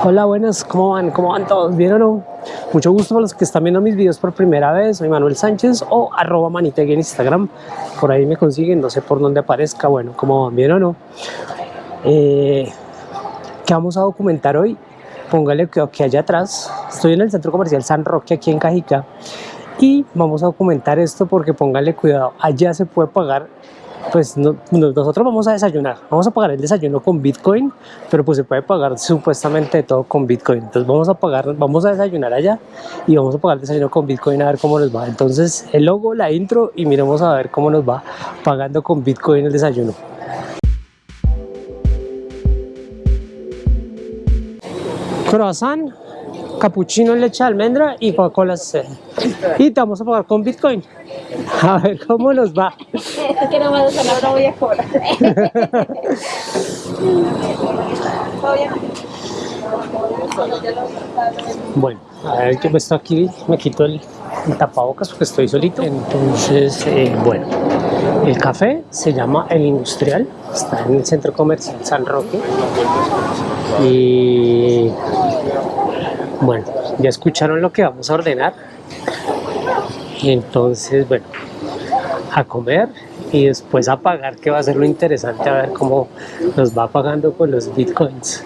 Hola, buenas, ¿cómo van? ¿Cómo van todos? ¿Bien o no? Mucho gusto para los que están viendo mis videos por primera vez. Soy Manuel Sánchez o arroba manitegui en Instagram. Por ahí me consiguen, no sé por dónde aparezca. Bueno, ¿cómo van? ¿Bien o no? Eh, ¿Qué vamos a documentar hoy? Póngale que, que allá atrás. Estoy en el centro comercial San Roque, aquí en Cajica. Y vamos a documentar esto porque póngale cuidado. Allá se puede pagar pues nosotros vamos a desayunar, vamos a pagar el desayuno con Bitcoin, pero pues se puede pagar supuestamente todo con Bitcoin. Entonces vamos a pagar, vamos a desayunar allá y vamos a pagar el desayuno con Bitcoin a ver cómo nos va. Entonces el logo, la intro y miremos a ver cómo nos va pagando con Bitcoin el desayuno. Croissant, capuchino en leche de almendra y Coca-Cola Y te vamos a pagar con Bitcoin. A ver cómo nos va. Es que no me gusta, ahora voy a cobrar. Bueno, a ver que esto aquí me quito el, tapabocas porque estoy solito. Entonces, eh, bueno, el café se llama El Industrial, está en el centro comercial San Roque. Y bueno, ya escucharon lo que vamos a ordenar. Entonces, bueno, a comer y después a pagar, que va a ser lo interesante, a ver cómo nos va pagando con los bitcoins.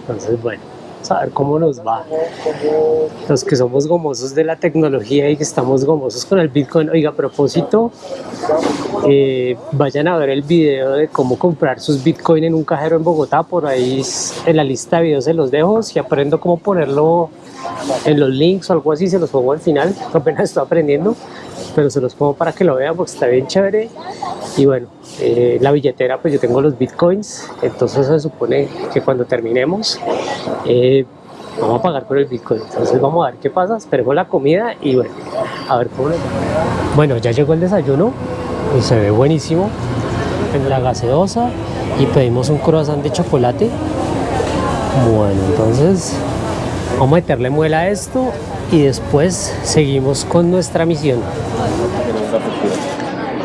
Entonces, bueno, a ver cómo nos va. Los que somos gomosos de la tecnología y que estamos gomosos con el bitcoin. Oiga, a propósito, eh, vayan a ver el video de cómo comprar sus bitcoin en un cajero en Bogotá. Por ahí en la lista de videos se los dejo. Si aprendo cómo ponerlo en los links o algo así, se los pongo al final. Apenas estoy aprendiendo, pero se los pongo para que lo vean porque está bien chévere. Y bueno, eh, la billetera, pues yo tengo los bitcoins, entonces se supone que cuando terminemos, eh, vamos a pagar por el bitcoin. Entonces vamos a ver qué pasa, esperemos la comida y bueno, a ver cómo Bueno, ya llegó el desayuno y se ve buenísimo en la gaseosa y pedimos un croissant de chocolate. Bueno, entonces Vamos a meterle muela a esto y después seguimos con nuestra misión.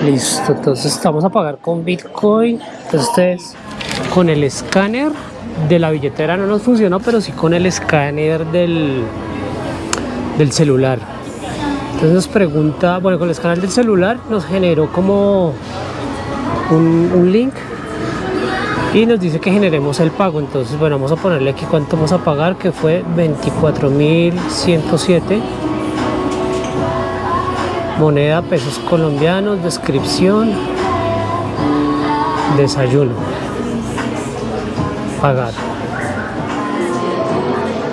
Listo, entonces vamos a pagar con Bitcoin. Entonces con el escáner de la billetera no nos funcionó, pero sí con el escáner del, del celular. Entonces nos pregunta, bueno, con el escáner del celular nos generó como un, un link y nos dice que generemos el pago entonces bueno vamos a ponerle aquí cuánto vamos a pagar que fue 24.107 moneda pesos colombianos descripción desayuno pagar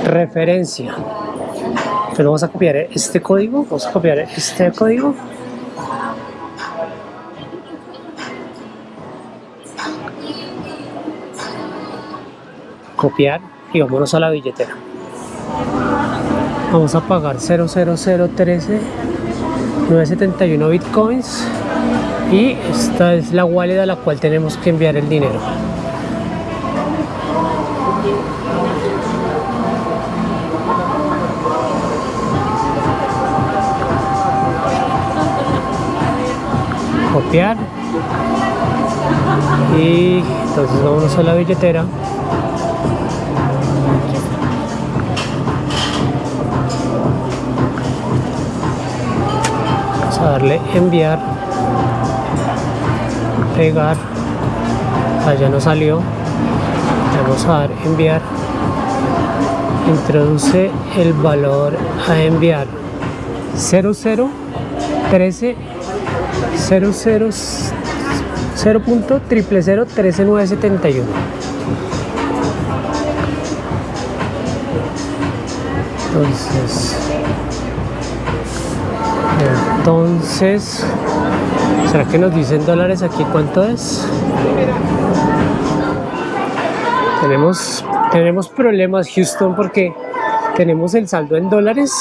referencia. Pero vamos a copiar este código vamos a copiar este código. Copiar y vámonos a la billetera. Vamos a pagar 00013 971 bitcoins y esta es la wallet a la cual tenemos que enviar el dinero. Copiar. Y entonces vamos a la billetera darle enviar pegar allá no salió. Vamos a dar enviar. Introduce el valor a enviar. 00 13 00 0.000 entonces entonces será que nos dicen dólares aquí cuánto es tenemos tenemos problemas Houston porque tenemos el saldo en dólares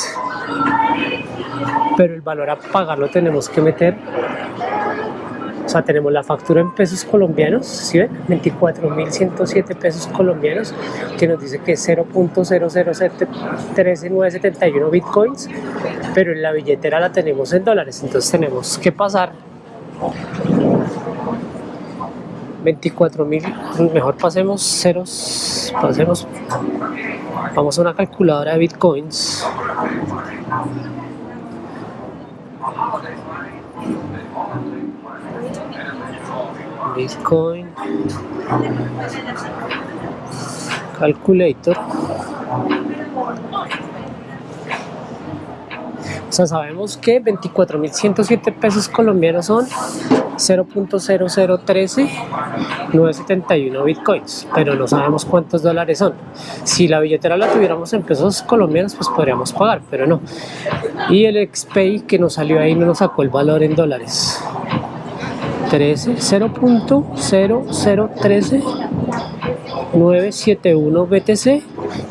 pero el valor a pagar lo tenemos que meter o sea, tenemos la factura en pesos colombianos, ¿sí ven? 24.107 pesos colombianos, que nos dice que es 0.007971 bitcoins, pero en la billetera la tenemos en dólares, entonces tenemos que pasar 24 mil, mejor pasemos ceros, pasemos, vamos a una calculadora de bitcoins. Bitcoin Calculator O sea, sabemos que 24.107 pesos colombianos son 0.0013 971 bitcoins, pero no sabemos cuántos dólares son. Si la billetera la tuviéramos en pesos colombianos, pues podríamos pagar, pero no. Y el XPay que nos salió ahí no nos sacó el valor en dólares. 13, 0.0013 971 BTC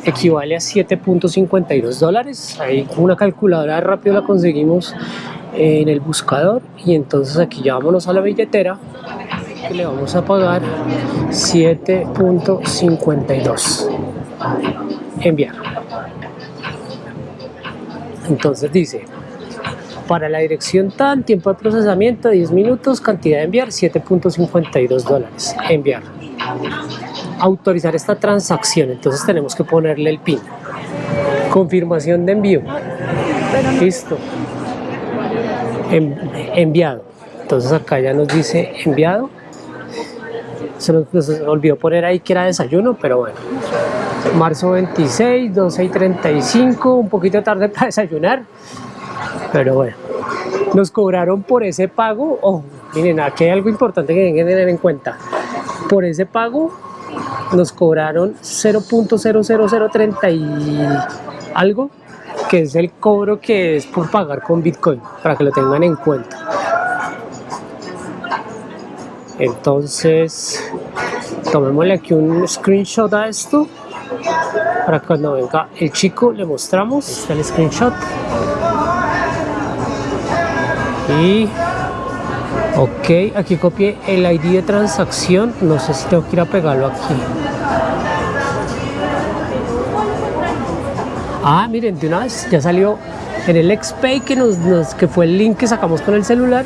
equivale a 7.52 dólares. Ahí con una calculadora rápido la conseguimos en el buscador y entonces aquí ya vámonos a la billetera que le vamos a pagar 7.52 enviar entonces dice para la dirección tan tiempo de procesamiento 10 minutos cantidad de enviar 7.52 dólares enviar autorizar esta transacción, entonces tenemos que ponerle el PIN. Confirmación de envío. Listo. enviado. Entonces acá ya nos dice enviado. Se nos, olvidó poner ahí que era desayuno, pero bueno. Marzo 26, 12 y 35, un poquito tarde para desayunar. Pero bueno, nos cobraron por ese pago. Oh, miren, aquí hay algo importante que tienen que tener en cuenta. Por ese pago nos cobraron 0.00030 y algo, que es el cobro que es por pagar con Bitcoin, para que lo tengan en cuenta. Entonces, tomémosle aquí un screenshot a esto, para cuando venga el chico le mostramos, el screenshot. Y Ok, aquí copié el ID de transacción. No sé si tengo que ir a pegarlo aquí. Ah, miren, de una vez ya salió en el XPay que, nos, que fue el link que sacamos con el celular,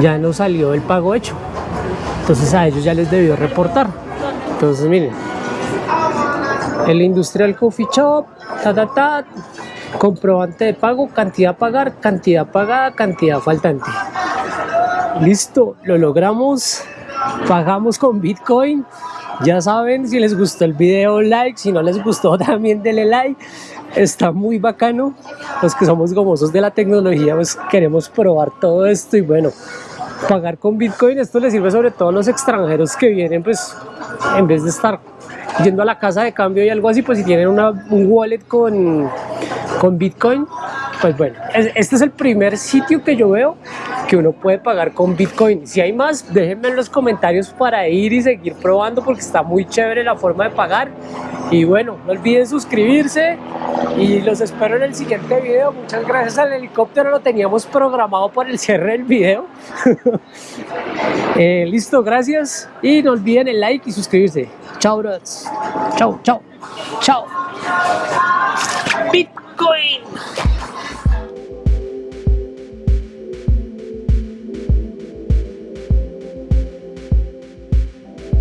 ya nos salió el pago hecho. Entonces a ellos ya les debió reportar. Entonces miren, el Industrial Coffee Shop, ta ta ta, comprobante de pago, cantidad a pagar, cantidad pagada, cantidad faltante. Listo, lo logramos. Pagamos con Bitcoin. Ya saben, si les gustó el video, like. Si no les gustó, también denle like. Está muy bacano. Los que somos gomosos de la tecnología, pues queremos probar todo esto. Y bueno, pagar con Bitcoin, esto les sirve sobre todo a los extranjeros que vienen, pues en vez de estar yendo a la casa de cambio y algo así, pues si tienen un wallet con, con Bitcoin, pues bueno, este es el primer sitio que yo veo que uno puede pagar con Bitcoin. Si hay más, déjenme en los comentarios para ir y seguir probando porque está muy chévere la forma de pagar. Y bueno, no olviden suscribirse y los espero en el siguiente video. Muchas gracias al helicóptero, lo teníamos programado para el cierre del video. Eh, listo, gracias y no olviden el like y suscribirse. Chao, bros. Chao, chao, chao. Bitcoin.